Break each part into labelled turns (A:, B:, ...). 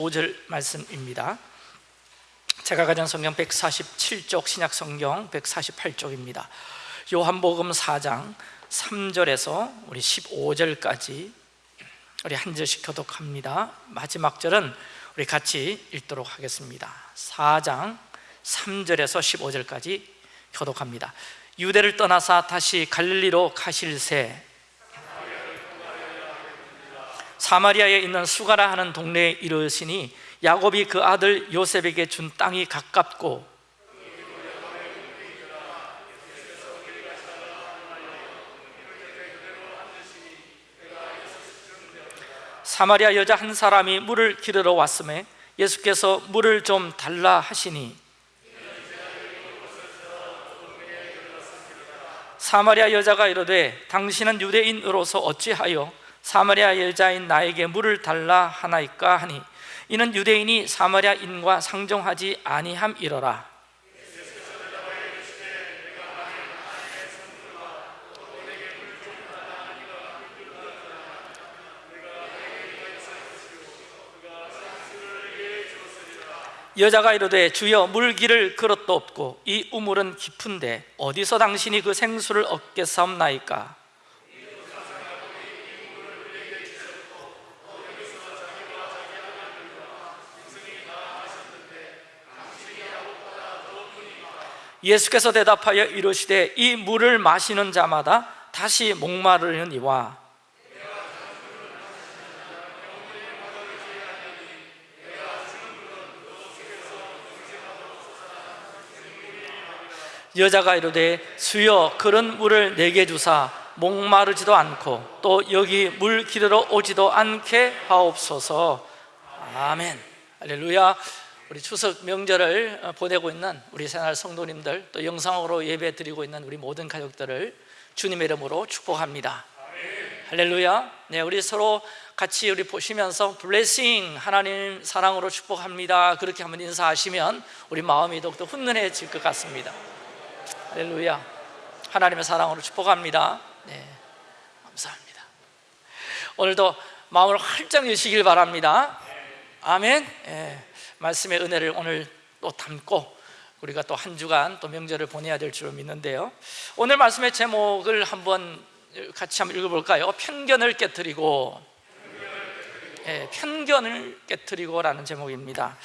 A: 5절 말씀입니다. 제가 가진 성경 147쪽 신약 성경 148쪽입니다. 요한복음 4장 3절에서 우리 15절까지 우리 한 절씩 교독합니다. 마지막 절은 우리 같이 읽도록 하겠습니다. 4장 3절에서 15절까지 교독합니다. 유대를 떠나사 다시 갈릴리로 가실새 사마리아에 있는 수가라 하는 동네에 이르시니 야곱이 그 아들 요셉에게 준 땅이 가깝고 사마리아 여자 한 사람이 물을 기르러 왔음에 예수께서 물을 좀 달라 하시니 사마리아 여자가 이르되 당신은 유대인으로서 어찌하여 사마리아 여자인 나에게 물을 달라 하나이까 하니 이는 유대인이 사마리아인과 상종하지 아니함이러라. 여자가 이르되 주여 물기를 그릇도 없고 이 우물은 깊은데 어디서 당신이 그 생수를 얻겠사옵나이까 예수께서 대답하여 이르시되 이 물을 마시는 자마다 다시 목마르니와. 여자가 이르되 주여 그런 물을 내게 주사 목마르지도 않고 또 여기 물 기르러 오지도 않게 하옵소서. 아멘. 할렐루야 우리 추석 명절을 어, 보내고 있는 우리 생활 성도님들 또 영상으로 예배 드리고 있는 우리 모든 가족들을 주님의 이름으로 축복합니다. 할렐루야. 네, 우리 서로 같이 우리 보시면서 블레싱 하나님 사랑으로 축복합니다. 그렇게 한번 인사하시면 우리 마음이 더욱더 훈훈해질 것 같습니다. 할렐루야. 하나님의 사랑으로 축복합니다. 네, 감사합니다. 오늘도 마음을 활짝 여시길 바랍니다. 아멘. 네, 말씀의 은혜를 오늘 또 담고 우리가 또 한 주간 또 명절을 보내야 될줄 믿는데요. 오늘 말씀의 제목을 한번 같이 한번 읽어볼까요? 편견을 깨뜨리고. 네, 편견을 깨뜨리고 라는 제목입니다.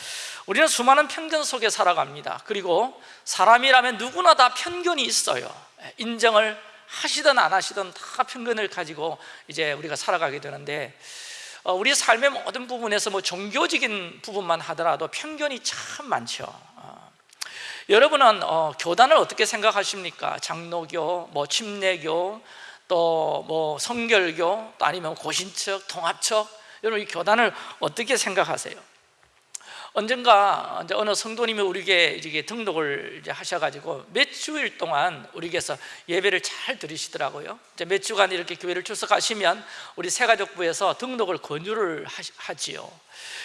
A: 우리는 수많은 편견 속에 살아갑니다. 그리고 사람이라면 누구나 다 편견이 있어요. 인정을 하시든 안 하시든 다 편견을 가지고 이제 우리가 살아가게 되는데 어, 우리 삶의 모든 부분에서 뭐 종교적인 부분만 하더라도 편견이 참 많죠 어, 여러분은 어, 교단을 어떻게 생각하십니까? 장로교, 뭐 침례교, 또 뭐 성결교, 또 아니면 고신척, 통합척 여러분 이 교단을 어떻게 생각하세요? 언젠가 이제 어느 성도님이 우리에게 이렇게 등록을 이제 하셔가지고 몇 주일 동안 우리에게서 예배를 잘 들으시더라고요. 이제 몇 주간 이렇게 교회를 출석하시면 우리 새가족부에서 등록을 권유를 하지요.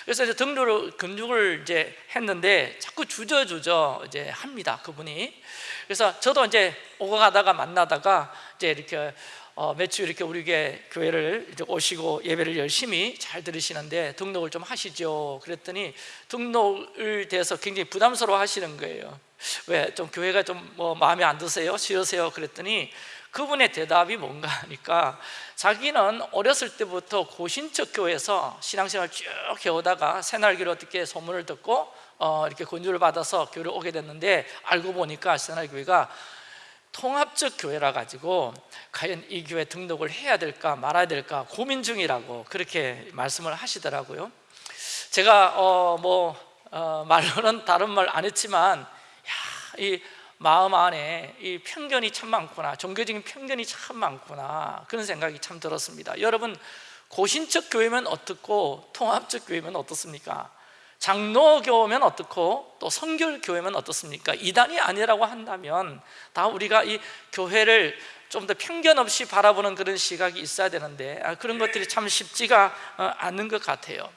A: 그래서 이제 등록을 권유를 이제 했는데 자꾸 주저주저 이제 합니다. 그분이. 그래서 저도 이제 오고 가다가 만나다가 이제 이렇게 어, 매주 이렇게 우리 교회를 이제 오시고 예배를 열심히 잘 들으시는데 등록을 좀 하시죠 그랬더니 등록을 대해서 굉장히 부담스러워 하시는 거예요 왜? 좀 교회가 좀 뭐 마음에 안 드세요? 싫으세요? 그랬더니 그분의 대답이 뭔가 하니까 자기는 어렸을 때부터 고신척 교회에서 신앙생활 쭉 해오다가 새날교를 어떻게 소문을 듣고 어, 이렇게 권유를 받아서 교회를 오게 됐는데 알고 보니까 새날교회가 통합적 교회라 가지고 과연 이 교회 등록을 해야 될까 말아야 될까 고민 중이라고 그렇게 말씀을 하시더라고요 제가 어, 뭐 어, 말로는 다른 말 안 했지만 야, 이 마음 안에 이 편견이 참 많구나 종교적인 편견이 참 많구나 그런 생각이 참 들었습니다 여러분 고신적 교회면 어떻고 통합적 교회면 어떻습니까? 장로교면 어떻고 또 성결교회면 어떻습니까? 이단이 아니라고 한다면 다 우리가 이 교회를 좀 더 편견 없이 바라보는 그런 시각이 있어야 되는데 아, 그런 것들이 참 쉽지가 어, 않는 것 같아요.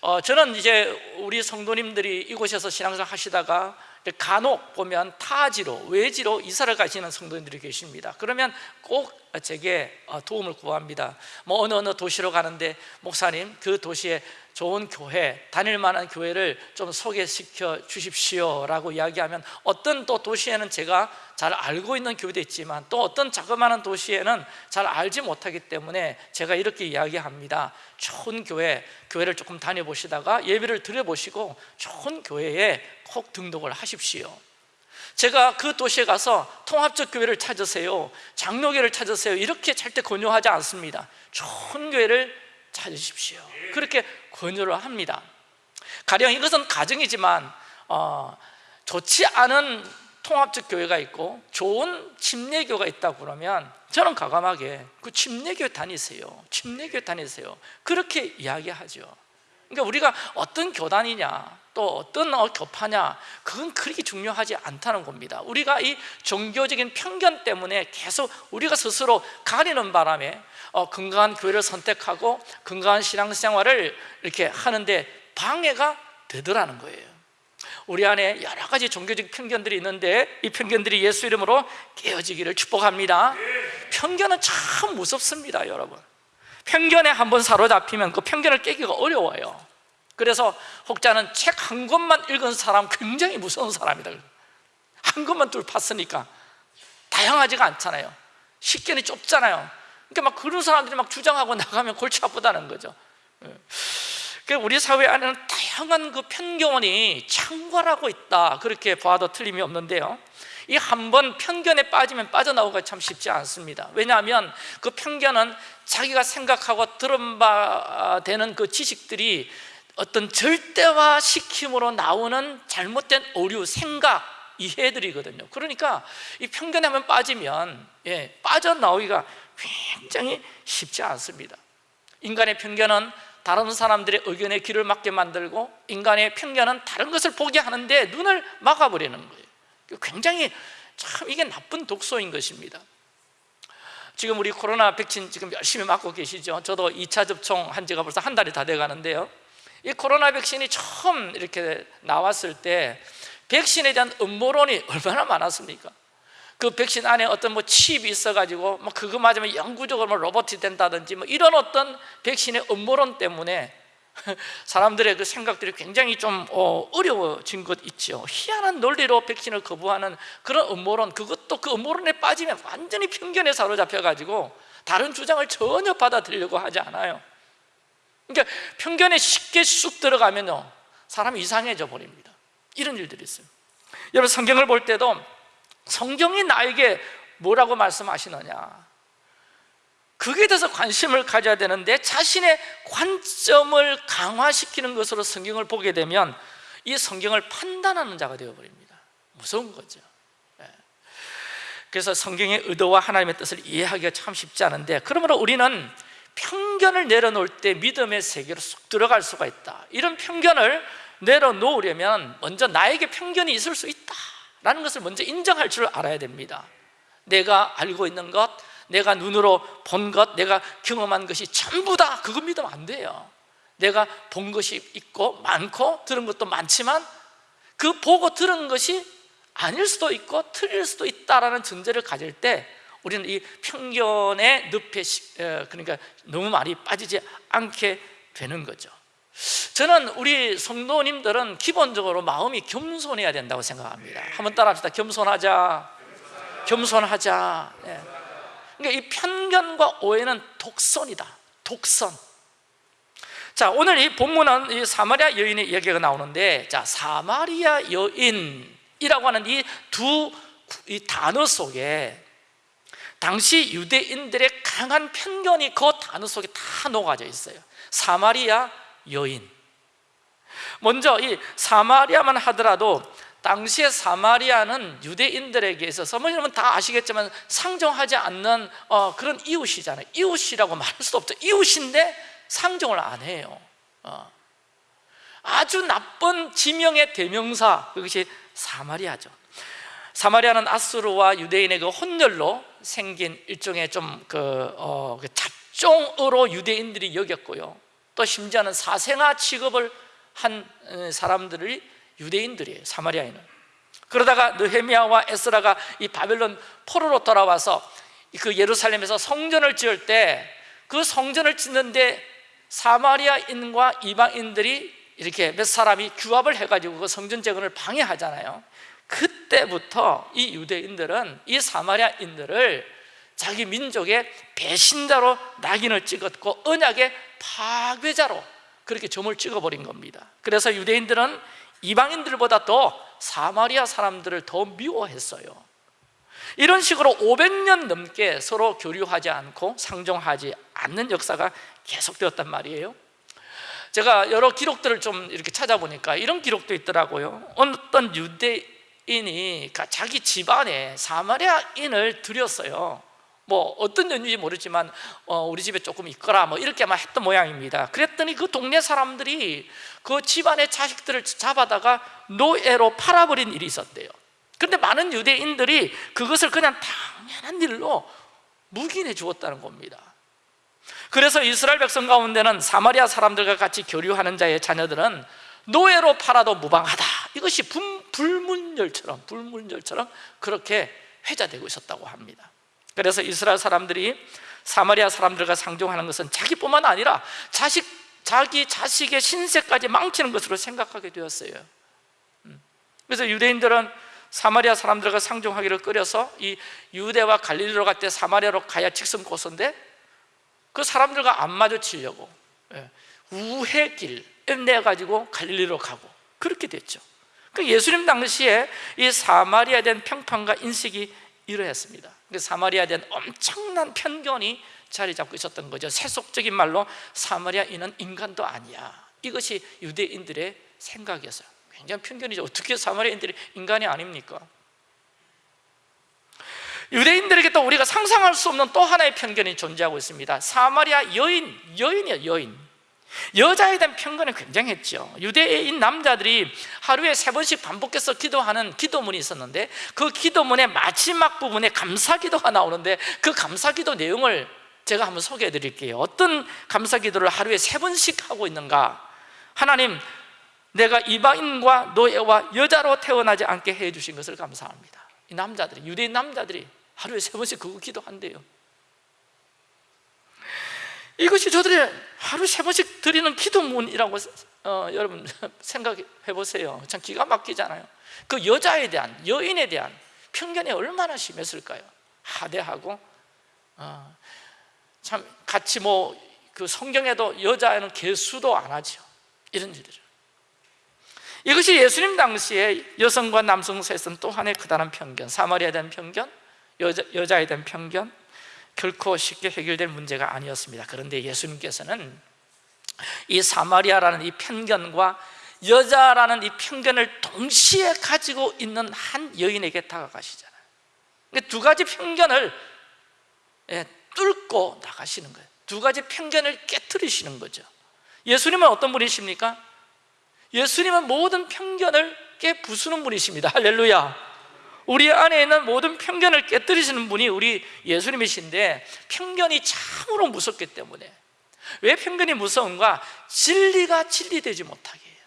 A: 어, 저는 이제 우리 성도님들이 이곳에서 신앙생활 하시다가 간혹 보면 타지로 외지로 이사를 가시는 성도님들이 계십니다. 그러면 꼭 제게 어, 도움을 구합니다. 뭐 어느 어느 도시로 가는데 목사님 그 도시에 좋은 교회, 다닐 만한 교회를 좀 소개시켜 주십시오 라고 이야기하면 어떤 또 도시에는 제가 잘 알고 있는 교회도 있지만 또 어떤 자그마한 도시에는 잘 알지 못하기 때문에 제가 이렇게 이야기합니다. 좋은 교회, 교회를 조금 다녀보시다가 예배를 드려보시고 좋은 교회에 꼭 등록을 하십시오. 제가 그 도시에 가서 통합적 교회를 찾으세요 장로교를 찾으세요 이렇게 절대 권유하지 않습니다. 좋은 교회를 찾으십시오. 그렇게 권유를 합니다. 가령 이것은 가정이지만 어, 좋지 않은 통합적 교회가 있고 좋은 침례교가 있다고 그러면 저는 과감하게 그 침례교 다니세요. 침례교 다니세요. 그렇게 이야기하죠. 그러니까 우리가 어떤 교단이냐 또 어떤 어, 교파냐? 그건 그렇게 중요하지 않다는 겁니다. 우리가 이 종교적인 편견 때문에 계속 우리가 스스로 가리는 바람에 어, 건강한 교회를 선택하고 건강한 신앙생활을 이렇게 하는데 방해가 되더라는 거예요. 우리 안에 여러 가지 종교적 편견들이 있는데 이 편견들이 예수 이름으로 깨어지기를 축복합니다. 편견은 참 무섭습니다 여러분. 편견에 한번 사로잡히면 그 편견을 깨기가 어려워요 그래서 혹자는 책 한 권만 읽은 사람 굉장히 무서운 사람이다. 한 권만 뚫 봤으니까 다양하지가 않잖아요. 식견이 좁잖아요. 그러니까 막 그런 사람들이 막 주장하고 나가면 골치 아프다는 거죠. 예. 그 우리 사회 안에는 다양한 그 편견이 창궐하고 있다. 그렇게 봐도 틀림이 없는데요. 이 한 번 편견에 빠지면 빠져나오기가 참 쉽지 않습니다. 왜냐하면 그 편견은 자기가 생각하고 들은 바 되는 그 지식들이 어떤 절대화 시킴으로 나오는 잘못된 오류, 생각, 이해들이거든요. 그러니까 이 편견에 한번 빠지면 예, 빠져나오기가 굉장히 쉽지 않습니다. 인간의 편견은 다른 사람들의 의견에 귀를 막게 만들고 인간의 편견은 다른 것을 보게 하는데 눈을 막아버리는 거예요. 굉장히 참 이게 나쁜 독소인 것입니다. 지금 우리 코로나 백신 지금 열심히 맞고 계시죠? 저도 2차 접종한 지가 벌써 한 달이 다 돼가는데요 이 코로나 백신이 처음 이렇게 나왔을 때 백신에 대한 음모론이 얼마나 많았습니까? 그 백신 안에 어떤 뭐 칩이 있어가지고 뭐 그거 맞으면 영구적으로 뭐 로봇이 된다든지 뭐 이런 어떤 백신의 음모론 때문에 사람들의 그 생각들이 굉장히 좀 어, 어려워진 것 있죠 희한한 논리로 백신을 거부하는 그런 음모론 그것도 그 음모론에 빠지면 완전히 편견에 사로잡혀가지고 다른 주장을 전혀 받아들이려고 하지 않아요 그러니까 편견에 쉽게 쑥 들어가면요 사람이 이상해져 버립니다. 이런 일들이 있어요. 여러분 성경을 볼 때도 성경이 나에게 뭐라고 말씀하시느냐. 그게 대해서 관심을 가져야 되는데 자신의 관점을 강화시키는 것으로 성경을 보게 되면 이 성경을 판단하는 자가 되어버립니다. 무서운 거죠. 예. 그래서 성경의 의도와 하나님의 뜻을 이해하기가 참 쉽지 않은데 그러므로 우리는 편견을 내려놓을 때 믿음의 세계로 쑥 들어갈 수가 있다. 이런 편견을 내려놓으려면 먼저 나에게 편견이 있을 수 있다 라는 것을 먼저 인정할 줄 알아야 됩니다. 내가 알고 있는 것, 내가 눈으로 본 것, 내가 경험한 것이 전부 다 그거 믿으면 안 돼요. 내가 본 것이 있고 많고 들은 것도 많지만 그 보고 들은 것이 아닐 수도 있고 틀릴 수도 있다라는 전제를 가질 때 우리는 이 편견의 늪에 그러니까 너무 많이 빠지지 않게 되는 거죠. 저는 우리 성도님들은 기본적으로 마음이 겸손해야 된다고 생각합니다. 한번 따라합시다. 겸손하자. 겸손하자. 네. 그러니까 이 편견과 오해는 독선이다. 독선. 자 오늘 이 본문은 이 사마리아 여인의 얘기가 나오는데 자 사마리아 여인이라고 하는 이 두이 단어 속에 당시 유대인들의 강한 편견이 그 단어 속에 다 녹아져 있어요. 사마리아 여인. 먼저 이 사마리아만 하더라도 당시에 사마리아는 유대인들에게 있어서 뭐 여러분 다 아시겠지만 상정하지 않는 어, 그런 이웃이잖아요. 이웃이라고 말할 수도 없죠. 이웃인데 상정을 안 해요. 어. 아주 나쁜 지명의 대명사. 그것이 사마리아죠 사마리아는 아수르와 유대인의 그 혼혈로 생긴 일종의 좀그 어, 그 잡종으로 유대인들이 여겼고요. 또 심지어는 사생아 취급을 한 어, 사람들이 유대인들이에요. 사마리아에는. 그러다가 느헤미야와 에스라가 이 바벨론 포로로 돌아와서 그 예루살렘에서 성전을 지을 때 그 성전을 짓는데 사마리아인과 이방인들이 이렇게 몇 사람이 규합을 해가지고 그 성전 재건을 방해하잖아요 그때부터 이 유대인들은 이 사마리아인들을 자기 민족의 배신자로 낙인을 찍었고 언약의 파괴자로 그렇게 점을 찍어버린 겁니다. 그래서 유대인들은 이방인들보다 더 사마리아 사람들을 더 미워했어요. 이런 식으로 500년 넘게 서로 교류하지 않고 상종하지 않는 역사가 계속되었단 말이에요. 제가 여러 기록들을 좀 이렇게 찾아보니까 이런 기록도 있더라고요. 어떤 유대 인이 자기 집안에 사마리아인을 들였어요. 뭐 어떤 연유인지 모르지만 어, 우리 집에 조금 있거라 뭐 이렇게만 했던 모양입니다. 그랬더니 그 동네 사람들이 그 집안의 자식들을 잡아다가 노예로 팔아버린 일이 있었대요. 그런데 많은 유대인들이 그것을 그냥 당연한 일로 묵인해 주었다는 겁니다. 그래서 이스라엘 백성 가운데는 사마리아 사람들과 같이 교류하는 자의 자녀들은 노예로 팔아도 무방하다. 이것이 불문율처럼 불문율처럼 그렇게 회자되고 있었다고 합니다. 그래서 이스라엘 사람들이 사마리아 사람들과 상종하는 것은 자기뿐만 아니라 자식, 자기 자식의 신세까지 망치는 것으로 생각하게 되었어요. 음. 그래서 유대인들은 사마리아 사람들과 상종하기를 끓여서 이 유대와 갈릴리로 갈 때 사마리아로 가야 직선 고선데 그 사람들과 안 마주치려고 예, 우회길 내 가지고 갈릴리로 가고 그렇게 됐죠. 그 예수님 당시에 이 사마리아에 대한 평판과 인식이 이러했습니다. 사마리아에 대한 엄청난 편견이 자리 잡고 있었던 거죠. 세속적인 말로 사마리아인은 인간도 아니야. 이것이 유대인들의 생각이었어요. 굉장히 편견이죠. 어떻게 사마리아인들이 인간이 아닙니까? 유대인들에게 또 우리가 상상할 수 없는 또 하나의 편견이 존재하고 있습니다. 사마리아 여인, 여인이에요 여인 여자에 대한 편견이 굉장했죠. 유대인 남자들이 하루에 세 번씩 반복해서 기도하는 기도문이 있었는데 그 기도문의 마지막 부분에 감사기도가 나오는데 그 감사기도 내용을 제가 한번 소개해 드릴게요. 어떤 감사기도를 하루에 세 번씩 하고 있는가? 하나님 내가 이방인과 노예와 여자로 태어나지 않게 해주신 것을 감사합니다. 이 남자들이 유대인 남자들이 하루에 세 번씩 그거 기도한대요 이것이 저들의 하루 세 번씩 드리는 기도문이라고 어, 여러분 생각해 보세요. 참 기가 막히잖아요. 그 여자에 대한 여인에 대한 편견이 얼마나 심했을까요? 하대하고 어, 참 같이 뭐 그 성경에도 여자는 개수도 안 하죠. 이런 일들 이것이 예수님 당시에 여성과 남성 사이에서는 또 하나의 크다란 편견 사마리아에 대한 편견, 여자, 여자에 대한 편견 결코 쉽게 해결될 문제가 아니었습니다. 그런데 예수님께서는 이 사마리아라는 이 편견과 여자라는 이 편견을 동시에 가지고 있는 한 여인에게 다가가시잖아요. 두 가지 편견을 예, 뚫고 나가시는 거예요. 두 가지 편견을 깨뜨리시는 거죠. 예수님은 어떤 분이십니까? 예수님은 모든 편견을 깨부수는 분이십니다. 할렐루야 우리 안에 있는 모든 편견을 깨뜨리시는 분이 우리 예수님이신데 편견이 참으로 무섭기 때문에. 왜 편견이 무서운가? 진리가 진리되지 못하게 해요.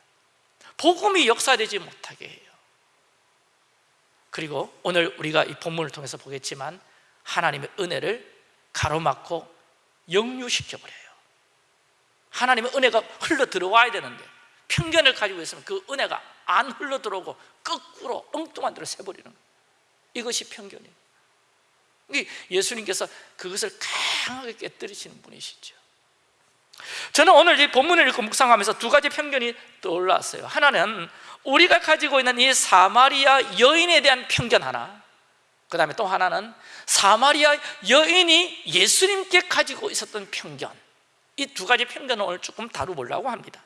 A: 복음이 역사되지 못하게 해요. 그리고 오늘 우리가 이 본문을 통해서 보겠지만 하나님의 은혜를 가로막고 역류시켜버려요. 하나님의 은혜가 흘러 들어와야 되는데 편견을 가지고 있으면 그 은혜가 안 흘러 들어오고 거꾸로 엉뚱한 대로 새버리는 거예요 이것이 편견이에요. 예수님께서 그것을 강하게 깨뜨리시는 분이시죠. 저는 오늘 이 본문을 읽고 묵상하면서 두 가지 편견이 떠올랐어요. 하나는 우리가 가지고 있는 이 사마리아 여인에 대한 편견 하나. 그 다음에 또 하나는 사마리아 여인이 예수님께 가지고 있었던 편견. 이 두 가지 편견을 오늘 조금 다루보려고 합니다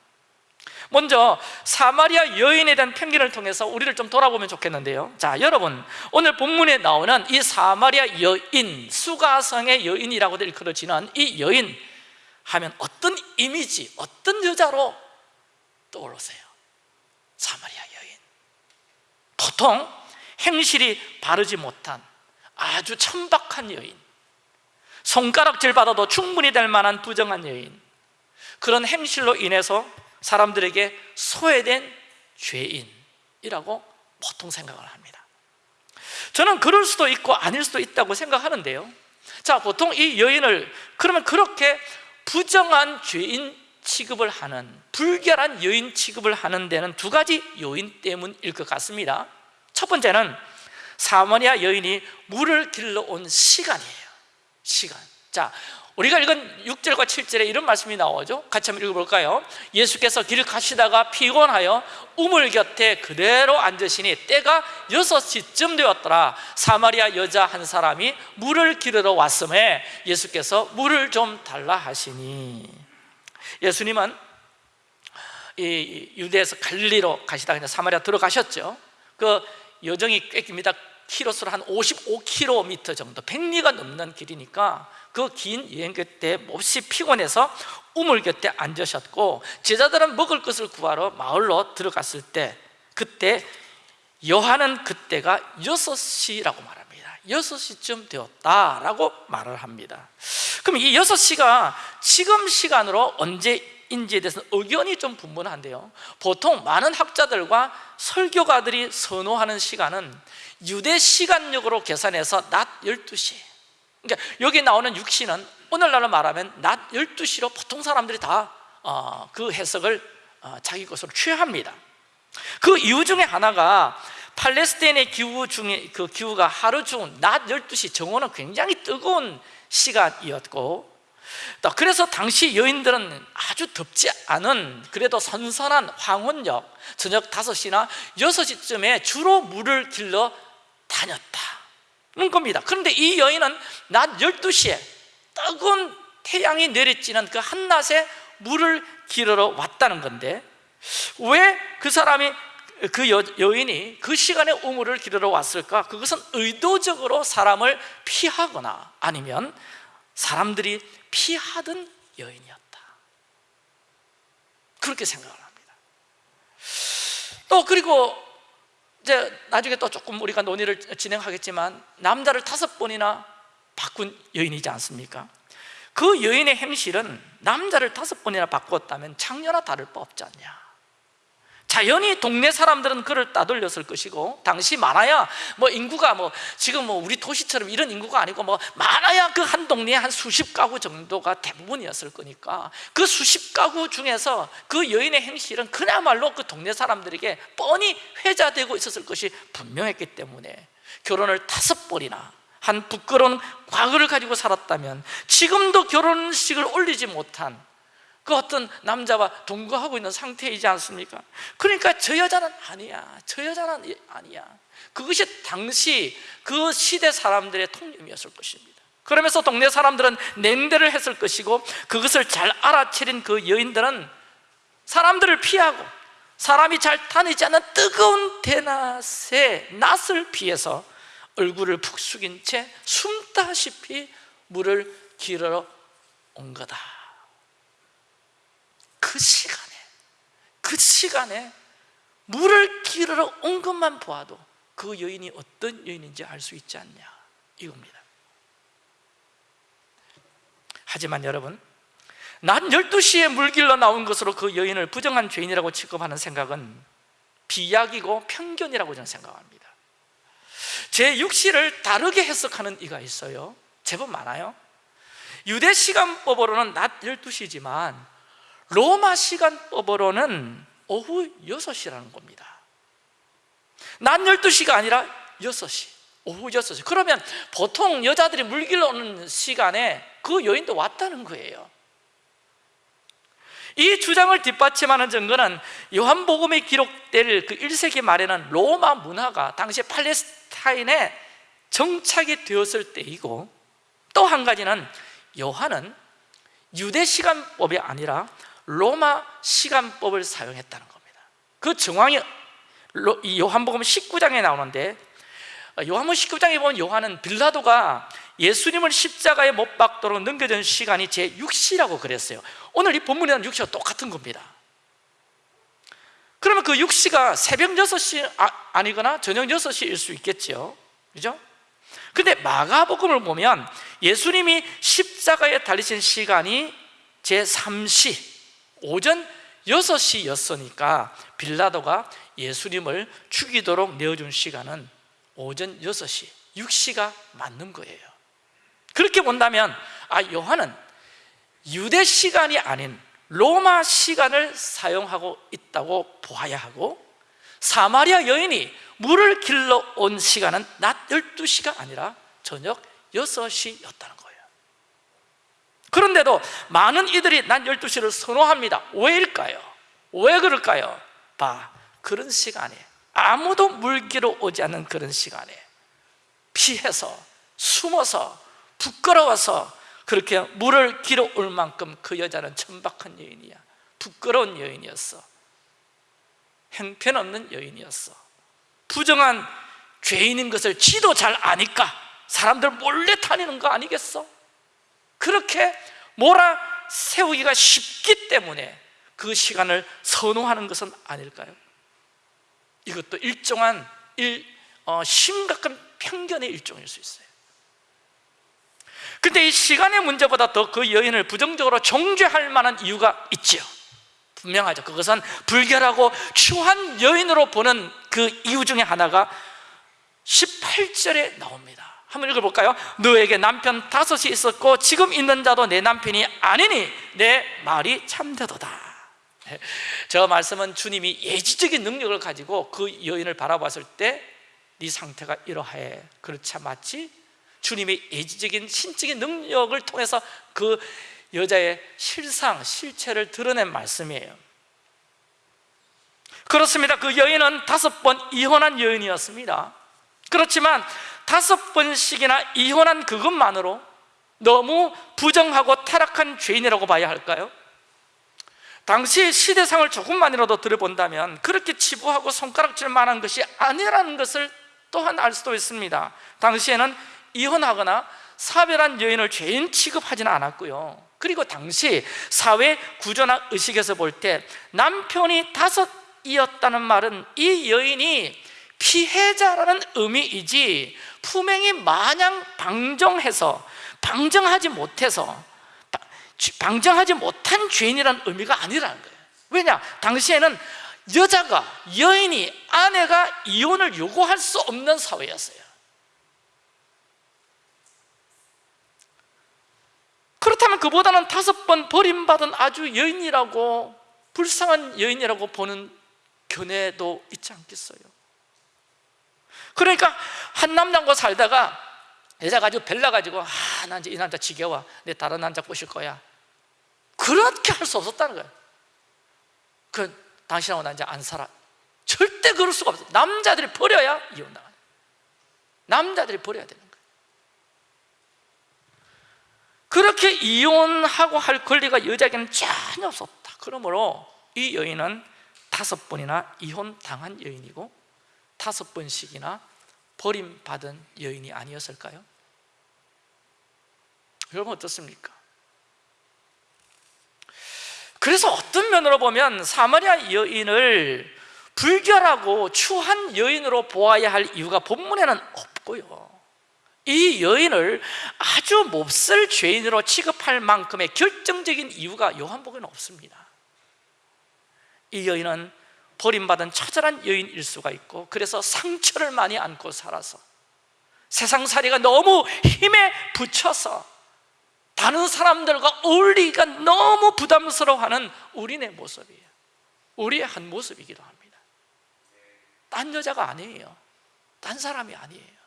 A: 먼저 사마리아 여인에 대한 편견을 통해서 우리를 좀 돌아보면 좋겠는데요 자 여러분 오늘 본문에 나오는 이 사마리아 여인 수가성의 여인이라고도 일컬어지는 이 여인 하면 어떤 이미지, 어떤 여자로 떠오르세요? 사마리아 여인 보통 행실이 바르지 못한 아주 천박한 여인 손가락질 받아도 충분히 될 만한 부정한 여인 그런 행실로 인해서 사람들에게 소외된 죄인이라고 보통 생각을 합니다. 저는 그럴 수도 있고 아닐 수도 있다고 생각하는데요. 자 보통 이 여인을 그러면 그렇게 부정한 죄인 취급을 하는 불결한 여인 취급을 하는 데는 두 가지 요인 때문일 것 같습니다. 첫 번째는 사마리아 여인이 물을 길러 온 시간이에요. 시간. 자 우리가 읽은 6절과 7절에 이런 말씀이 나오죠. 같이 한번 읽어볼까요? 예수께서 길을 가시다가 피곤하여 우물 곁에 그대로 앉으시니 때가 6시쯤 되었더라. 사마리아 여자 한 사람이 물을 기르러 왔음에 예수께서 물을 좀 달라 하시니. 예수님은 이 유대에서 갈리로 가시다가 사마리아 들어가셨죠. 그 여정이 꽤 깁니다 키로수로 한 55km 정도 100리가 넘는 길이니까 그 긴 여행 끝에 몹시 피곤해서 우물 곁에 앉으셨고 제자들은 먹을 것을 구하러 마을로 들어갔을 때 그때 요한은 그때가 6시라고 말합니다. 6시쯤 되었다라고 말을 합니다. 그럼 이 6시가 지금 시간으로 언제 인지에 대해서는 의견이 좀 분분한데요. 보통 많은 학자들과 설교가들이 선호하는 시간은 유대 시간력으로 계산해서 낮 12시. 그러니까 여기 나오는 6시는 오늘날로 말하면 낮 12시로 보통 사람들이 다그 해석을 어, 자기 것으로 취합니다. 그 이유 중에 하나가 팔레스타인의 기후 중에 그 기후가 하루 중 낮 12시 정오는 굉장히 뜨거운 시간이었고 또 그래서 당시 여인들은 아주 덥지 않은 그래도 선선한 황혼역 저녁 5시나 6시쯤에 주로 물을 길러 다녔다는 겁니다. 그런데 이 여인은 낮 12시에 뜨거운 태양이 내리쬐는 그 한낮에 물을 길러 왔다는 건데 왜 그 사람이 그 여, 여인이 그 시간에 우물을 기르러 왔을까? 그것은 의도적으로 사람을 피하거나 아니면 사람들이 피하던 여인이었다. 그렇게 생각을 합니다. 또 그리고 이제 나중에 또 조금 우리가 논의를 진행하겠지만 남자를 다섯 번이나 바꾼 여인이지 않습니까? 그 여인의 행실은 남자를 다섯 번이나 바꿨다면 창녀나 다를 바 없지 않냐 자연히 동네 사람들은 그를 따돌렸을 것이고 당시 많아야 뭐 인구가 뭐 지금 뭐 우리 도시처럼 이런 인구가 아니고 뭐 많아야 그 한 동네에 한 수십 가구 정도가 대부분이었을 거니까 그 수십 가구 중에서 그 여인의 행실은 그야말로 그 동네 사람들에게 뻔히 회자되고 있었을 것이 분명했기 때문에 결혼을 다섯 번이나 한 부끄러운 과거를 가지고 살았다면 지금도 결혼식을 올리지 못한 그 어떤 남자와 동거하고 있는 상태이지 않습니까? 그러니까 저 여자는 아니야. 저 여자는 아니야. 그것이 당시 그 시대 사람들의 통념이었을 것입니다. 그러면서 동네 사람들은 냉대를 했을 것이고 그것을 잘 알아채린 그 여인들은 사람들을 피하고 사람이 잘 다니지 않는 뜨거운 대낮에 낯을 피해서 얼굴을 푹 숙인 채 숨다시피 물을 길어 온 거다 그 시간에 그 시간에 물을 기르러 온 것만 보아도 그 여인이 어떤 여인인지 알 수 있지 않냐 이겁니다. 하지만 여러분 낮 12시에 물 길러 나온 것으로 그 여인을 부정한 죄인이라고 취급하는 생각은 비약이고 편견이라고 저는 생각합니다. 제6시를 다르게 해석하는 이가 있어요. 제법 많아요. 유대 시간법으로는 낮 12시지만 로마 시간법으로는 오후 6시라는 겁니다. 낮 12시가 아니라 6시 오후 6시. 그러면 보통 여자들이 물길러 오는 시간에 그 여인도 왔다는 거예요. 이 주장을 뒷받침하는 증거는 요한복음에 기록될 그 1세기 말에는 로마 문화가 당시 팔레스타인에 정착이 되었을 때이고 또 한 가지는 요한은 유대 시간법이 아니라 로마 시간법을 사용했다는 겁니다. 그 정황이 요한복음 19장에 나오는데 요한복음 19장에 보면 요한은 빌라도가 예수님을 십자가에 못 박도록 넘겨준 시간이 제6시라고 그랬어요. 오늘 이 본문이랑 6시가 똑같은 겁니다. 그러면 그 6시가 새벽 6시 아, 니거나 저녁 6시일 수 있겠죠 그죠? 근데 마가복음을 보면 예수님이 십자가에 달리신 시간이 제3시 오전 6시였으니까 빌라도가 예수님을 죽이도록 내어준 시간은 오전 6시, 6시가 맞는 거예요. 그렇게 본다면 아 요한은 유대 시간이 아닌 로마 시간을 사용하고 있다고 보아야 하고 사마리아 여인이 물을 길러 온 시간은 낮 12시가 아니라 저녁 6시였다는 거예요 그런데도 많은 이들이 낮 12시를 선호합니다 왜일까요? 왜 그럴까요? 봐, 그런 시간에 아무도 물기로 오지 않는 그런 시간에 피해서 숨어서 부끄러워서 그렇게 물을 길어 올 만큼 그 여자는 천박한 여인이야 부끄러운 여인이었어 형편없는 여인이었어 부정한 죄인인 것을 지도 잘 아니까 사람들 몰래 다니는 거 아니겠어? 그렇게 몰아 세우기가 쉽기 때문에 그 시간을 선호하는 것은 아닐까요? 이것도 일정한 일, 어, 심각한 편견의 일종일 수 있어요. 근데 이 시간의 문제보다 더 그 여인을 부정적으로 정죄할 만한 이유가 있지요. 분명하죠. 그것은 불결하고 추한 여인으로 보는 그 이유 중에 하나가 18절에 나옵니다 한번 읽어볼까요? 너에게 남편 다섯이 있었고 지금 있는 자도 내 남편이 아니니 내 말이 참되도다. 저 말씀은 주님이 예지적인 능력을 가지고 그 여인을 바라봤을 때 네 상태가 이러해 그렇지 마치 주님의 예지적인 신적인 능력을 통해서 그 여자의 실상, 실체를 드러낸 말씀이에요. 그렇습니다. 그 여인은 다섯 번 이혼한 여인이었습니다. 그렇지만 다섯 번씩이나 이혼한 그것만으로 너무 부정하고 타락한 죄인이라고 봐야 할까요? 당시 시대상을 조금만이라도 들어본다면 그렇게 치부하고 손가락질 만한 것이 아니라는 것을 또한 알 수도 있습니다 당시에는 이혼하거나 사별한 여인을 죄인 취급하지는 않았고요 그리고 당시 사회 구조나 의식에서 볼 때 남편이 다섯이었다는 말은 이 여인이 피해자라는 의미이지 품행이 마냥 방정해서 방정하지 못해서 방정하지 못한 죄인이라는 의미가 아니라는 거예요 왜냐? 당시에는 여자가, 여인이, 아내가 이혼을 요구할 수 없는 사회였어요 그렇다면 그보다는 다섯 번 버림받은 아주 여인이라고 불쌍한 여인이라고 보는 견해도 있지 않겠어요? 그러니까 한 남자과 살다가 여자가 아주 별나가지고 아, 난 이제 이 남자 지겨워. 내 다른 남자 꼬실 거야. 그렇게 할 수 없었다는 거예요. 그 당신하고 나 이제 안 살아. 절대 그럴 수가 없어. 남자들이 버려야 이혼당하는 남자들이 버려야 되는 거예요. 그렇게 이혼하고 할 권리가 여자에게는 전혀 없었다. 그러므로 이 여인은 다섯 번이나 이혼 당한 여인이고 다섯 번씩이나 버림받은 여인이 아니었을까요? 여러분 어떻습니까? 그래서 어떤 면으로 보면 사마리아 여인을 불결하고 추한 여인으로 보아야 할 이유가 본문에는 없고요 이 여인을 아주 몹쓸 죄인으로 취급할 만큼의 결정적인 이유가 요한복음에는 없습니다 이 여인은 버림받은 처절한 여인일 수가 있고 그래서 상처를 많이 안고 살아서 세상살이가 너무 힘에 부쳐서 다른 사람들과 어울리기가 너무 부담스러워하는 우리네 모습이에요. 우리의 한 모습이기도 합니다. 딴 여자가 아니에요. 딴 사람이 아니에요.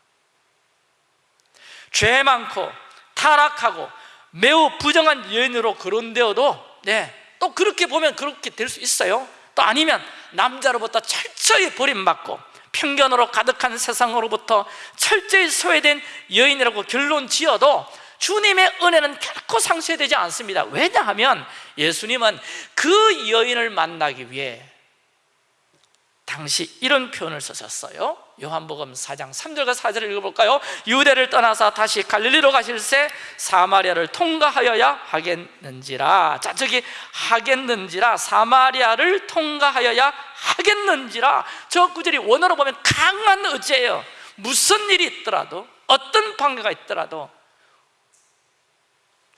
A: 죄 많고 타락하고 매우 부정한 여인으로 거론되어도 네, 또 그렇게 보면 그렇게 될 수 있어요. 또 아니면 남자로부터 철저히 버림받고 편견으로 가득한 세상으로부터 철저히 소외된 여인이라고 결론 지어도 주님의 은혜는 결코 상쇄되지 않습니다. 왜냐하면 예수님은 그 여인을 만나기 위해 당시 이런 표현을 쓰셨어요. 요한복음 4장 3절과 4절을 읽어볼까요? 유대를 떠나서 다시 갈릴리로 가실새 사마리아를 통과하여야 하겠는지라. 자 저기 하겠는지라 사마리아를 통과하여야 하겠는지라. 저 구절이 원어로 보면 강한 의지예요. 무슨 일이 있더라도 어떤 관계가 있더라도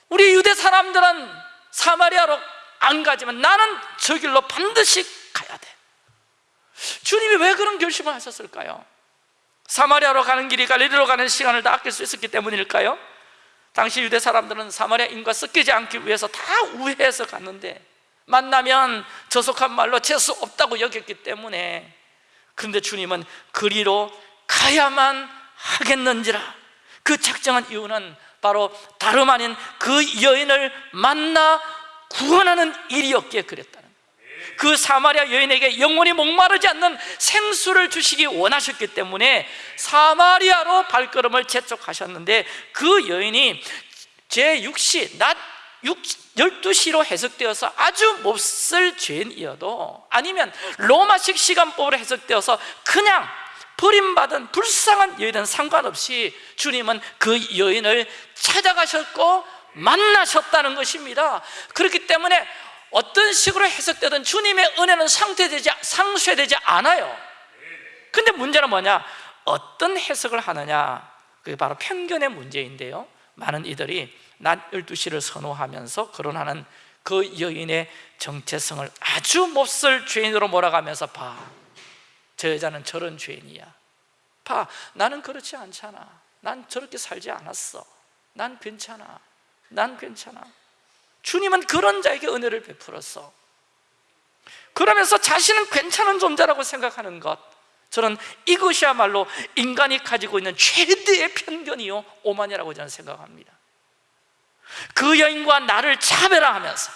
A: 우리 유대 사람들은 사마리아로 안 가지만 나는 저 길로 반드시 가야 돼 주님이 왜 그런 결심을 하셨을까요? 사마리아로 가는 길이 갈리리로 가는 시간을 다 아낄 수 있었기 때문일까요? 당시 유대 사람들은 사마리아인과 섞이지 않기 위해서 다 우회해서 갔는데 만나면 저속한 말로 재수 없다고 여겼기 때문에 그런데 주님은 그리로 가야만 하겠는지라 그 작정한 이유는 바로 다름 아닌 그 여인을 만나 구원하는 일이었기에 거예요. 그 사마리아 여인에게 영원히 목마르지 않는 생수를 주시기 원하셨기 때문에 사마리아로 발걸음을 재촉하셨는데 그 여인이 제6시 낮 12시로 해석되어서 아주 몹쓸 죄인이어도 아니면 로마식 시간법으로 해석되어서 그냥 버림받은 불쌍한 여인은 상관없이 주님은 그 여인을 찾아가셨고 만나셨다는 것입니다. 그렇기 때문에 어떤 식으로 해석되든 주님의 은혜는 상쇄되지, 상쇄되지 않아요 근데 문제는 뭐냐? 어떤 해석을 하느냐 그게 바로 편견의 문제인데요 많은 이들이 낮 12시를 선호하면서 거론하는 그 여인의 정체성을 아주 몹쓸 죄인으로 몰아가면서 봐. 저 여자는 저런 죄인이야. 봐. 나는 그렇지 않잖아. 난 저렇게 살지 않았어. 난 괜찮아. 난 괜찮아. 주님은 그런 자에게 은혜를 베풀었어. 그러면서 자신은 괜찮은 존재라고 생각하는 것. 저는 이것이야말로 인간이 가지고 있는 최대의 편견이요 오만이라고 저는 생각합니다. 그 여인과 나를 차별화하면서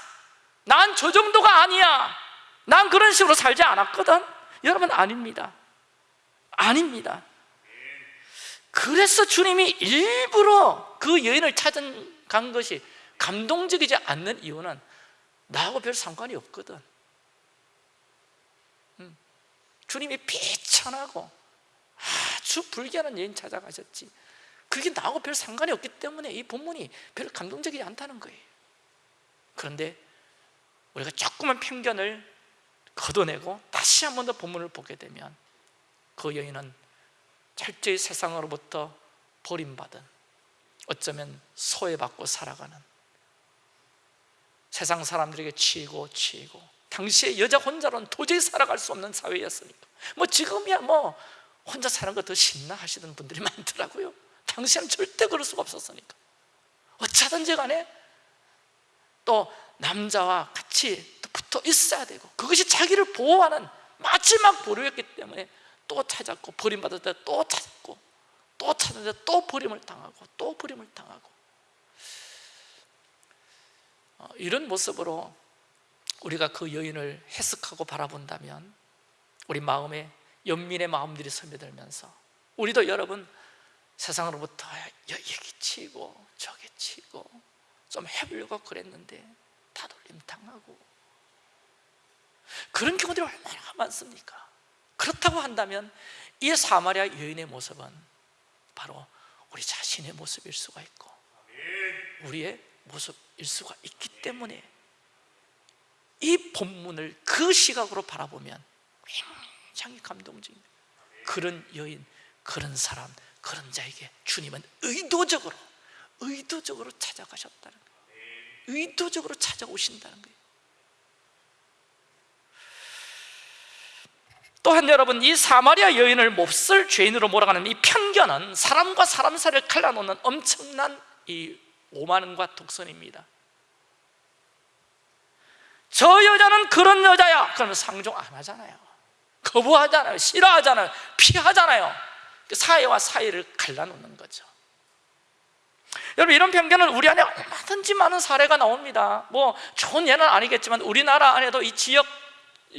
A: 난 저 정도가 아니야. 난 그런 식으로 살지 않았거든. 여러분 아닙니다. 아닙니다. 그래서 주님이 일부러 그 여인을 찾아간 것이 감동적이지 않는 이유는 나하고 별 상관이 없거든. 음. 주님이 비천하고 아주 불길한 여인 찾아가셨지. 그게 나하고 별 상관이 없기 때문에 이 본문이 별 감동적이지 않다는 거예요. 그런데 우리가 조금만 편견을 걷어내고 다시 한 번 더 본문을 보게 되면 그 여인은 철저히 세상으로부터 버림받은 어쩌면 소외받고 살아가는 세상 사람들에게 치이고 치이고. 당시에 여자 혼자로는 도저히 살아갈 수 없는 사회였으니까. 뭐 지금이야 뭐 혼자 사는 거 더 신나 하시는 분들이 많더라고요. 당시에는 절대 그럴 수가 없었으니까. 어쩌든지 간에 또 남자와 같이 붙어 있어야 되고 그것이 자기를 보호하는 마지막 보루였기 때문에 또 찾았고 버림받을 때 또 찾고 또 찾았는데 또 버림을 당하고 또 버림을 당하고. 어, 이런 모습으로 우리가 그 여인을 해석하고 바라본다면 우리 마음에 연민의 마음들이 스며들면서 우리도 여러분 세상으로부터 여기 치고 저기 치고 좀 해보려고 그랬는데 다돌림 당하고 그런 경우들이 얼마나 많습니까? 그렇다고 한다면 이 사마리아 여인의 모습은 바로 우리 자신의 모습일 수가 있고 우리의 모습일 수가 있기 때문에 이 본문을 그 시각으로 바라보면 굉장히 감동적입니다 그런 여인, 그런 사람, 그런 자에게 주님은 의도적으로 의도적으로 찾아가셨다는 거예요. 의도적으로 찾아오신다는 거예요. 또한 여러분 이 사마리아 여인을 몹쓸 죄인으로 몰아가는 이 편견은 사람과 사람 사이를 갈라놓는 엄청난 이 오만과 독선입니다. 저 여자는 그런 여자야. 그러면 상종 안 하잖아요. 거부하잖아요. 싫어하잖아요. 피하잖아요. 사회와 사회를 갈라놓는 거죠. 여러분 이런 편견은 우리 안에 얼마든지 많은 사례가 나옵니다. 뭐 좋은 예는 아니겠지만 우리나라 안에도 이 지역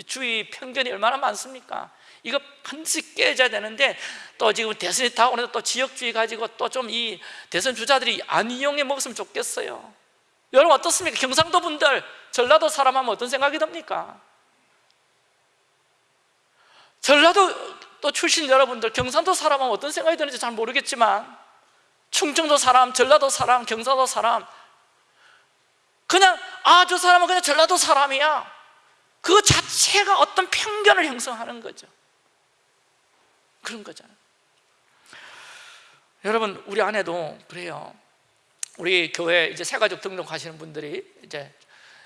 A: 주의 편견이 얼마나 많습니까? 이거 반드시 깨져야 되는데 또 지금 대선이 다오는데 또 지역주의 가지고 또 좀 이 대선 주자들이 안 이용해 먹었으면 좋겠어요 여러분 어떻습니까? 경상도 분들 전라도 사람 하면 어떤 생각이 듭니까? 전라도 또 출신 여러분들 경상도 사람 하면 어떤 생각이 드는지 잘 모르겠지만 충청도 사람, 전라도 사람, 경상도 사람 그냥 아 저 사람은 그냥 전라도 사람이야 그 자체가 어떤 편견을 형성하는 거죠 그런 거잖아요 여러분 우리 안에도 그래요. 우리 교회 이제 새가족 등록하시는 분들이 이제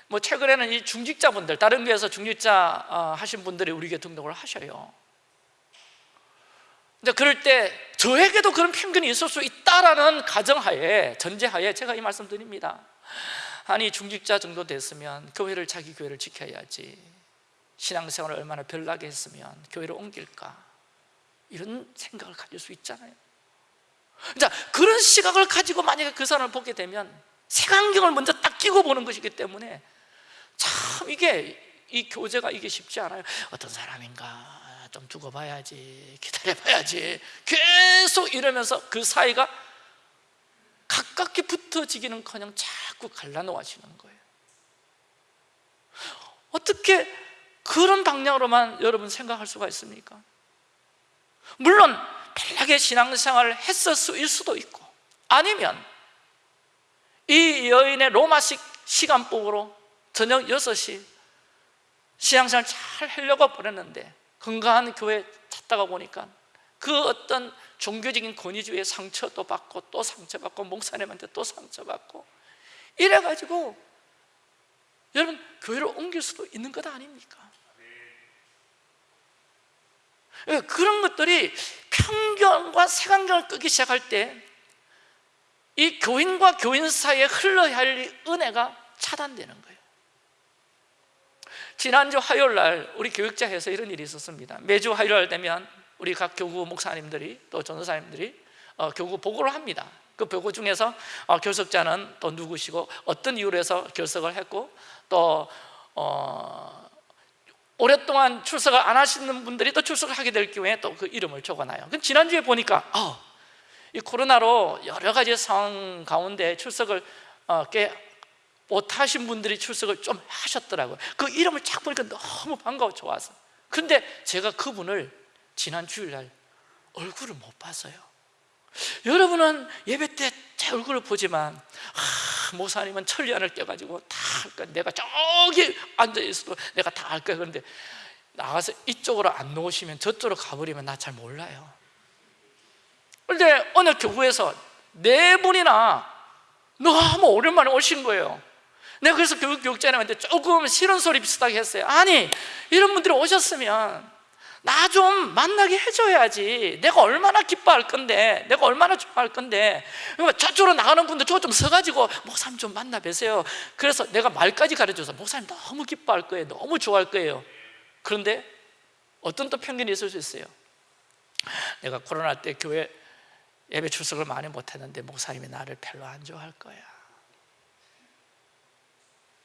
A: 뭐 최근에는 이 중직자분들 다른 교회에서 중직자 어, 하신 분들이 우리 교회 등록을 하셔요. 이제 그럴 때 저에게도 그런 편견이 있을 수 있다라는 가정하에 전제하에 제가 이 말씀 드립니다. 아니 중직자 정도 됐으면 교회를 자기 교회를 지켜야지. 신앙생활을 얼마나 별나게 했으면 교회를 옮길까? 이런 생각을 가질 수 있잖아요 자 그런 시각을 가지고 만약에 그 사람을 보게 되면 색안경을 먼저 딱 끼고 보는 것이기 때문에 참 이게 이 교제가 이게 쉽지 않아요. 어떤 사람인가 좀 두고 봐야지 기다려 봐야지. 계속 이러면서 그 사이가 가깝게 붙어지기는커녕 자꾸 갈라놓아지는 거예요. 어떻게 그런 방향으로만 여러분 생각할 수가 있습니까? 물론 편하게 신앙생활을 했을 수도 있고 아니면 이 여인의 로마식 시간법으로 저녁 6시 신앙생활 잘 하려고 보냈는데 건강한 교회 찾다가 보니까 그 어떤 종교적인 권위주의의 상처도 받고 또 상처받고 목사님한테 또 상처받고 이래가지고 여러분 교회를 옮길 수도 있는 것 아닙니까? 예, 그런 것들이 편견과 색안경을 끄기 시작할 때 이 교인과 교인 사이에 흘러야 할 은혜가 차단되는 거예요. 지난주 화요일 날 우리 교육자에서 이런 일이 있었습니다. 매주 화요일 날 되면 우리 각 교구 목사님들이 또 전도사님들이 어, 교구 보고를 합니다. 그 보고 중에서 어, 결석자는 또 누구시고 어떤 이유로 해서 결석을 했고 또 어, 오랫동안 출석을 안 하시는 분들이 또 출석을 하게 될 경우에 또 그 이름을 적어놔요. 지난주에 보니까 어, 이 코로나로 여러 가지 상황 가운데 출석을 어, 꽤 못하신 분들이 출석을 좀 하셨더라고요. 그 이름을 쫙 보니까 너무 반가워 좋아서. 근데 제가 그분을 지난 주일날 얼굴을 못 봤어요. 여러분은 예배 때 제 얼굴을 보지만 아, 모사님은 천리안을 껴가지고 다 할 거야. 내가 저기 앉아있어도 내가 다 할 거야. 그런데 나가서 이쪽으로 안 놓으시면 저쪽으로 가버리면 나 잘 몰라요. 그런데 어느 교구에서 네 분이나 너무 오랜만에 오신 거예요. 내가 그래서 교육 교육자님한테 조금 싫은 소리 비슷하게 했어요. 아니 이런 분들이 오셨으면 나 좀 만나게 해줘야지. 내가 얼마나 기뻐할 건데 내가 얼마나 좋아할 건데. 저쪽으로 나가는 분들 저거 좀 서가지고 목사님 좀 만나 뵈세요. 그래서 내가 말까지 가르쳐서 목사님 너무 기뻐할 거예요. 너무 좋아할 거예요. 그런데 어떤 또 편견이 있을 수 있어요? 내가 코로나 때 교회 예배 출석을 많이 못했는데 목사님이 나를 별로 안 좋아할 거야.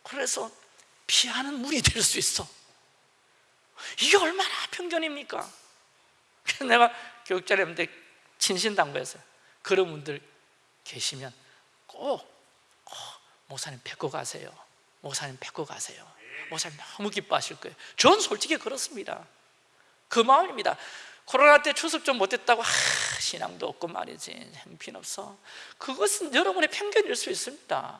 A: 그래서 피하는 문이 될 수 있어 이게 얼마나 편견입니까? 그래서 내가 교육자님한테 진신 당부했어요. 그런 분들 계시면 꼭, 꼭 목사님 뵙고 가세요. 목사님 뵙고 가세요. 목사님 너무 기뻐하실 거예요. 전 솔직히 그렇습니다. 그 마음입니다. 코로나 때 출석 좀 못했다고 아, 신앙도 없고 말이지. 형편없어. 그것은 여러분의 편견일 수 있습니다.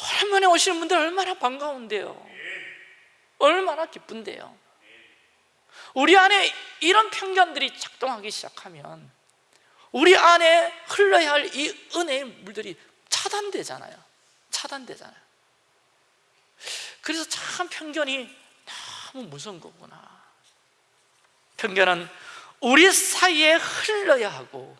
A: 오랜만에 오시는 분들 얼마나 반가운데요 얼마나 기쁜데요. 우리 안에 이런 편견들이 작동하기 시작하면 우리 안에 흘러야 할 이 은혜의 물들이 차단되잖아요. 차단되잖아요. 그래서 참 편견이 너무 무서운 거구나. 편견은 우리 사이에 흘러야 하고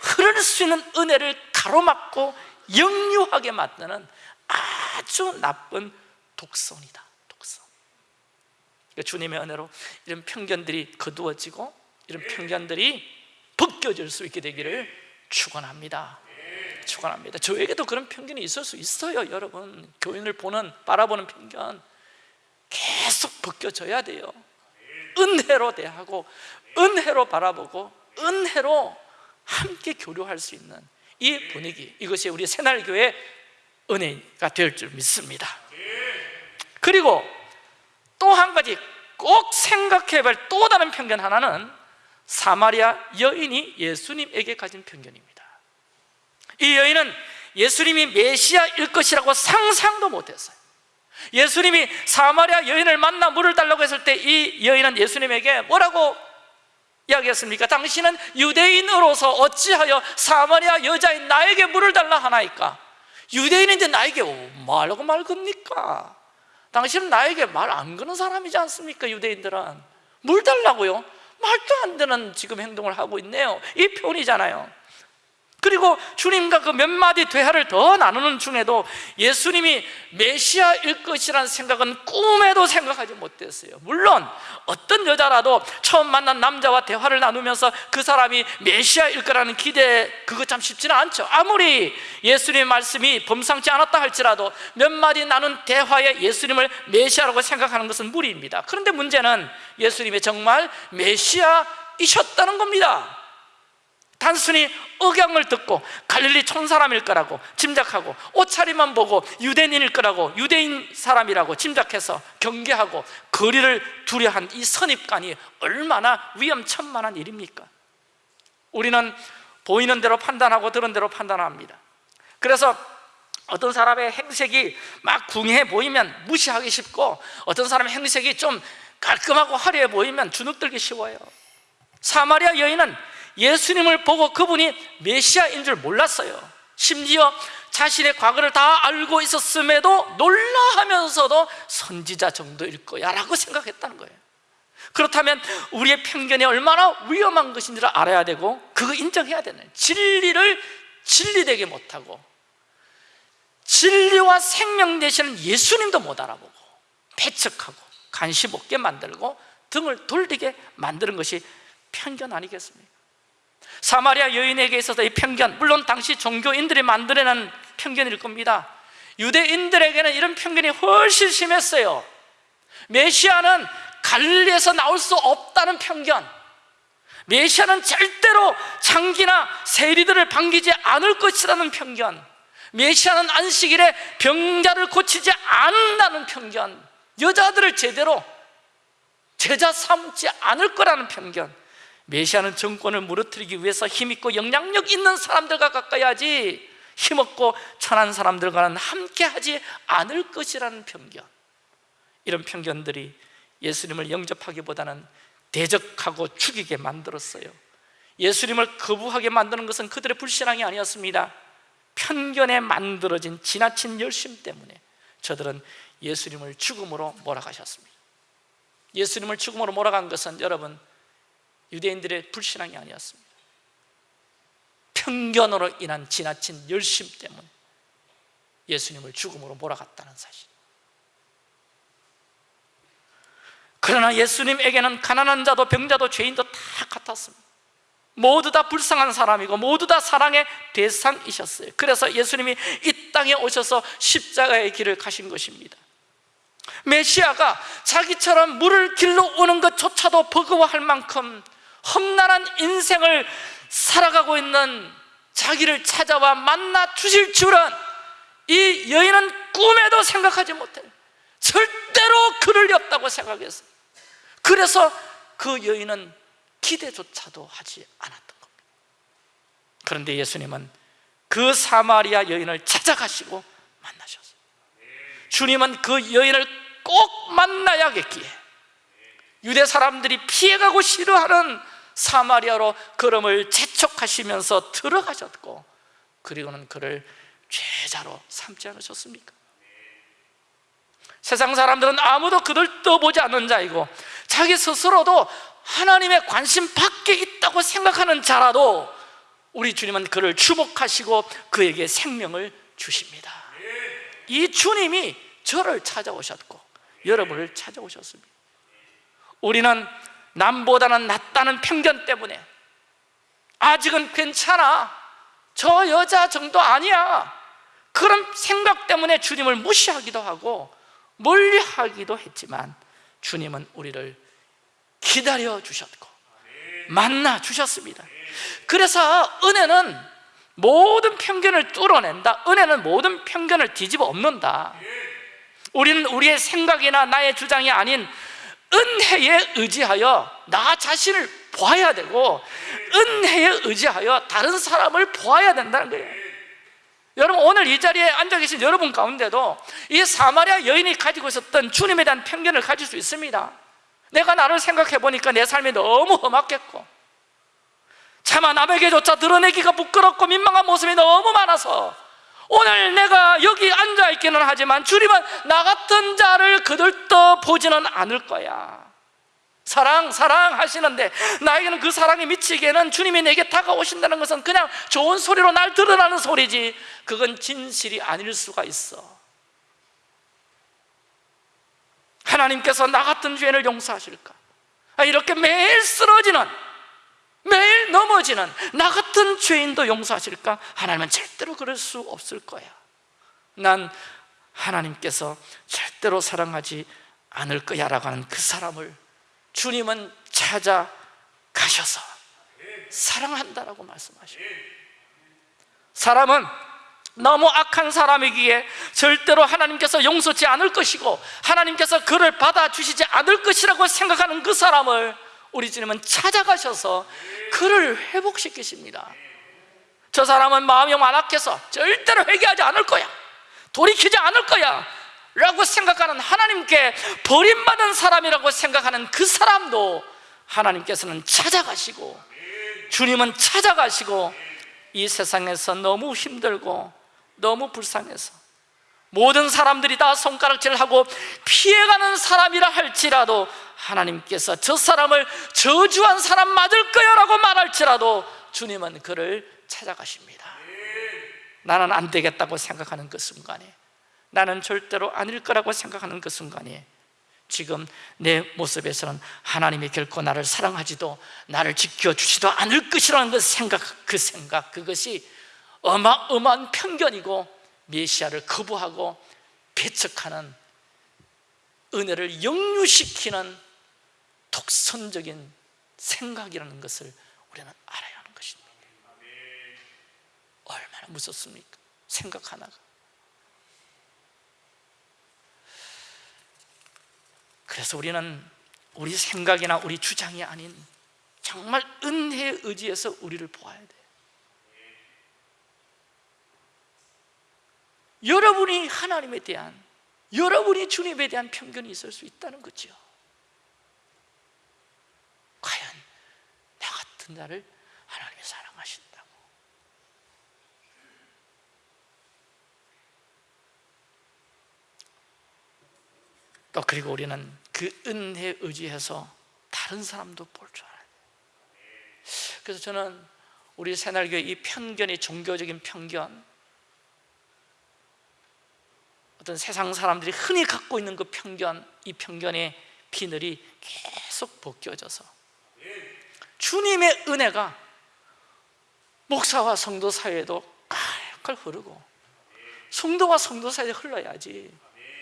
A: 흐를 수 있는 은혜를 가로막고 역류하게 만드는 아주 나쁜 독선이다. 독선 그러니까 주님의 은혜로 이런 편견들이 거두어지고 이런 편견들이 벗겨질 수 있게 되기를 축원합니다. 축원합니다. 저에게도 그런 편견이 있을 수 있어요 여러분. 교인을 보는 바라보는 편견 계속 벗겨져야 돼요. 은혜로 대하고 은혜로 바라보고 은혜로 함께 교류할 수 있는 이 분위기 이것이 우리 새날교회 은혜가 될 줄 믿습니다. 그리고 또 한 가지 꼭 생각해 볼 또 다른 편견 하나는 사마리아 여인이 예수님에게 가진 편견입니다 이 여인은 예수님이 메시아일 것이라고 상상도 못했어요 예수님이 사마리아 여인을 만나 물을 달라고 했을 때 이 여인은 예수님에게 뭐라고 이야기했습니까? 당신은 유대인으로서 어찌하여 사마리아 여자인 나에게 물을 달라 하나이까? 유대인인데 나에게 뭐하려고 말 겁니까? 당신은 나에게 말 안 거는 사람이지 않습니까? 유대인들은 물 달라고요? 말도 안 되는 지금 행동을 하고 있네요 이 표현이잖아요 그리고 주님과 그 몇 마디 대화를 더 나누는 중에도 예수님이 메시아일 것이라는 생각은 꿈에도 생각하지 못했어요. 물론 어떤 여자라도 처음 만난 남자와 대화를 나누면서 그 사람이 메시아일 거라는 기대 그거 참 쉽지는 않죠. 아무리 예수님의 말씀이 범상치 않았다 할지라도 몇 마디 나눈 대화에 예수님을 메시아라고 생각하는 것은 무리입니다. 그런데 문제는 예수님이 정말 메시아이셨다는 겁니다 단순히 억양을 듣고 갈릴리 촌사람일 거라고 짐작하고 옷차림만 보고 유대인일 거라고 유대인 사람이라고 짐작해서 경계하고 거리를 두려한 이 선입관이 얼마나 위험천만한 일입니까? 우리는 보이는 대로 판단하고 들은 대로 판단합니다 그래서 어떤 사람의 행색이 막 궁해 보이면 무시하기 쉽고 어떤 사람의 행색이 좀 깔끔하고 화려해 보이면 주눅들기 쉬워요 사마리아 여인은 예수님을 보고 그분이 메시아인 줄 몰랐어요 심지어 자신의 과거를 다 알고 있었음에도 놀라하면서도 선지자 정도일 거야 라고 생각했다는 거예요 그렇다면 우리의 편견이 얼마나 위험한 것인지를 알아야 되고 그거 인정해야 되는 진리를 진리되게 못하고 진리와 생명 되시는 예수님도 못 알아보고 배척하고 관심 없게 만들고 등을 돌리게 만드는 것이 편견 아니겠습니까? 사마리아 여인에게 있어서 이 편견 물론 당시 종교인들이 만들어낸 편견일 겁니다. 유대인들에게는 이런 편견이 훨씬 심했어요. 메시아는 갈릴리에서 나올 수 없다는 편견. 메시아는 절대로 장기나 세리들을 반기지 않을 것이라는 편견. 메시아는 안식일에 병자를 고치지 않는다는 편견. 여자들을 제대로 제자 삼지 않을 거라는 편견 메시아는 정권을 무너뜨리기 위해서 힘있고 영향력 있는 사람들과 가까이 하지 힘없고 천한 사람들과는 함께 하지 않을 것이라는 편견. 이런 편견들이 예수님을 영접하기보다는 대적하고 죽이게 만들었어요. 예수님을 거부하게 만드는 것은 그들의 불신앙이 아니었습니다. 편견에 만들어진 지나친 열심 때문에 저들은 예수님을 죽음으로 몰아가셨습니다. 예수님을 죽음으로 몰아간 것은 여러분 유대인들의 불신앙이 아니었습니다. 편견으로 인한 지나친 열심 때문에 예수님을 죽음으로 몰아갔다는 사실. 그러나 예수님에게는 가난한 자도 병자도 죄인도 다 같았습니다. 모두 다 불쌍한 사람이고 모두 다 사랑의 대상이셨어요. 그래서 예수님이 이 땅에 오셔서 십자가의 길을 가신 것입니다. 메시아가 자기처럼 물을 길러 오는 것조차도 버거워할 만큼 험난한 인생을 살아가고 있는 자기를 찾아와 만나 주실 줄은 이 여인은 꿈에도 생각하지 못해. 절대로 그를 리 없다고 생각했어요. 그래서 그 여인은 기대조차도 하지 않았던 겁니다. 그런데 예수님은 그 사마리아 여인을 찾아가시고 만나셨어요. 주님은 그 여인을 꼭 만나야겠기에 유대 사람들이 피해가고 싫어하는 사마리아로 걸음을 재촉하시면서 들어가셨고 그리고는 그를 죄자로 삼지 않으셨습니까? 세상 사람들은 아무도 그들 떠보지 않는 자이고 자기 스스로도 하나님의 관심 밖에 있다고 생각하는 자라도 우리 주님은 그를 주목하시고 그에게 생명을 주십니다 이 주님이 저를 찾아오셨고 여러분을 찾아오셨습니다 우리는 남보다는 낫다는 편견 때문에 아직은 괜찮아. 저 여자 정도 아니야. 그런 생각 때문에 주님을 무시하기도 하고 멀리하기도 했지만 주님은 우리를 기다려 주셨고 만나 주셨습니다. 그래서 은혜는 모든 편견을 뚫어낸다. 은혜는 모든 편견을 뒤집어 엎는다. 우리는 우리의 생각이나 나의 주장이 아닌 은혜에 의지하여 나 자신을 보아야 되고 은혜에 의지하여 다른 사람을 보아야 된다는 거예요. 여러분 오늘 이 자리에 앉아 계신 여러분 가운데도 이 사마리아 여인이 가지고 있었던 주님에 대한 편견을 가질 수 있습니다. 내가 나를 생각해 보니까 내 삶이 너무 험악했고 차마 남에게조차 드러내기가 부끄럽고 민망한 모습이 너무 많아서 오늘 내가 여기 앉아있기는 하지만 주님은 나 같은 자를 그들떠 보지는 않을 거야. 사랑 사랑 하시는데 나에게는 그 사랑이 미치기에는 주님이 내게 다가오신다는 것은 그냥 좋은 소리로 날 드러나는 소리지. 그건 진실이 아닐 수가 있어. 하나님께서 나 같은 죄인을 용서하실까? 아, 이렇게 매일 쓰러지는 매일 넘어지는 나 같은 죄인도 용서하실까? 하나님은 절대로 그럴 수 없을 거야 난 하나님께서 절대로 사랑하지 않을 거야 라고 하는 그 사람을 주님은 찾아가셔서 사랑한다라고 말씀하시고 사람은 너무 악한 사람이기에 절대로 하나님께서 용서치 않을 것이고 하나님께서 그를 받아주시지 않을 것이라고 생각하는 그 사람을 우리 주님은 찾아가셔서 그를 회복시키십니다. 저 사람은 마음이 완악해서 절대로 회개하지 않을 거야. 돌이키지 않을 거야. 라고 생각하는 하나님께 버림받은 사람이라고 생각하는 그 사람도 하나님께서는 찾아가시고 주님은 찾아가시고 이 세상에서 너무 힘들고 너무 불쌍해서 모든 사람들이 다 손가락질하고 피해가는 사람이라 할지라도 하나님께서 저 사람을 저주한 사람 맞을 거야 라고 말할지라도 주님은 그를 찾아가십니다. 나는 안 되겠다고 생각하는 그 순간에 나는 절대로 아닐 거라고 생각하는 그 순간에 지금 내 모습에서는 하나님이 결코 나를 사랑하지도 나를 지켜주지도 않을 것이라는 그 생각 그 생각 그것이 어마어마한 편견이고 메시아를 거부하고 배척하는 은혜를 역류시키는 독선적인 생각이라는 것을 우리는 알아야 하는 것입니다. 얼마나 무섭습니까? 생각 하나가. 그래서 우리는 우리 생각이나 우리 주장이 아닌 정말 은혜의 의지에서 우리를 보아야 돼 여러분이 하나님에 대한 여러분이 주님에 대한 편견이 있을 수 있다는 거죠. 과연 나 같은 나를 하나님이 사랑하신다고? 또 그리고 우리는 그 은혜에 의지해서 다른 사람도 볼 줄 알아야 돼요 그래서 저는 우리 새날교회 이 편견이 종교적인 편견 어떤 세상 사람들이 흔히 갖고 있는 그 편견 이 편견의 비늘이 계속 벗겨져서. 주님의 은혜가 목사와 성도 사이에도 칼칼 흐르고 성도와 성도 사이에 흘러야지.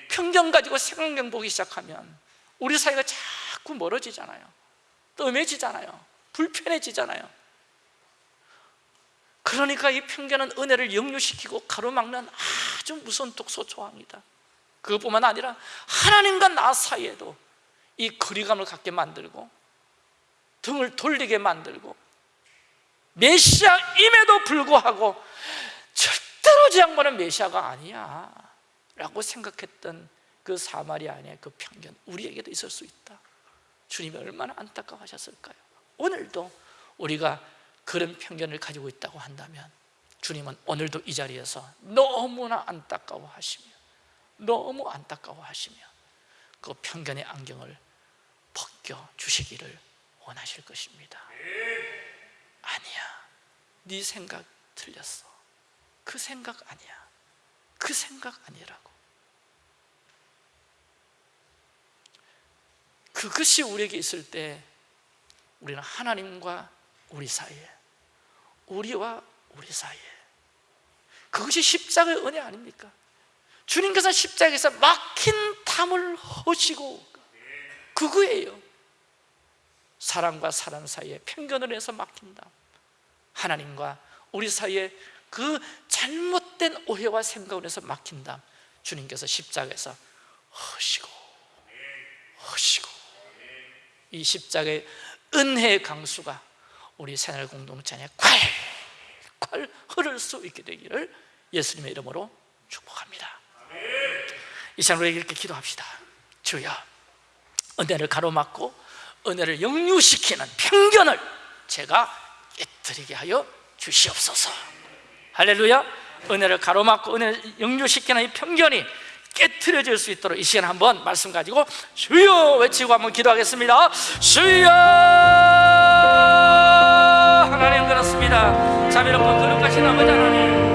A: 편견 가지고 생각경 보기 시작하면 우리 사이가 자꾸 멀어지잖아요. 뜸해지잖아요. 불편해지잖아요 그러니까 이 편견은 은혜를 역류시키고 가로막는 아주 무서운 독소 조항이다 그것뿐만 아니라 하나님과 나 사이에도 이 거리감을 갖게 만들고 등을 돌리게 만들고 메시아임에도 불구하고 절대로 저 양반은 메시아가 아니야 라고 생각했던 그 사마리아인의 그 편견 우리에게도 있을 수 있다 주님이 얼마나 안타까워하셨을까요? 오늘도 우리가 그런 편견을 가지고 있다고 한다면 주님은 오늘도 이 자리에서 너무나 안타까워하시며 너무 안타까워하시며 그 편견의 안경을 벗겨 주시기를 원하실 것입니다. 아니야. 네 생각 틀렸어. 그 생각 아니야. 그 생각 아니라고. 그것이 우리에게 있을 때 우리는 하나님과 우리 사이에 우리와 우리 사이에. 그것이 십자가의 은혜 아닙니까? 주님께서 십자가에서 막힌 담을 허시고 그거예요. 사람과 사람 사이에 편견을 해서 막힌 담 하나님과 우리 사이에 그 잘못된 오해와 생각을 해서 막힌 담 주님께서 십자가에서 허시고 허시고. 이 십자가의 은혜의 강수가 우리 새날 공동체 콸콸 흐를 수 있게 되기를 예수님의 이름으로 축복합니다. 이 시간 우리 이렇게 기도합시다. 주여 은혜를 가로막고 은혜를 역류시키는 편견을 제가 깨뜨리게 하여 주시옵소서. 할렐루야. 은혜를 가로막고 은혜를 역류시키는 이 편견이 깨트려질 수 있도록 이 시간 한번 말씀 가지고 주여 외치고 한번 기도하겠습니다. 주여 그렇습니다. 자비롭고 거룩하신 아버지 하나님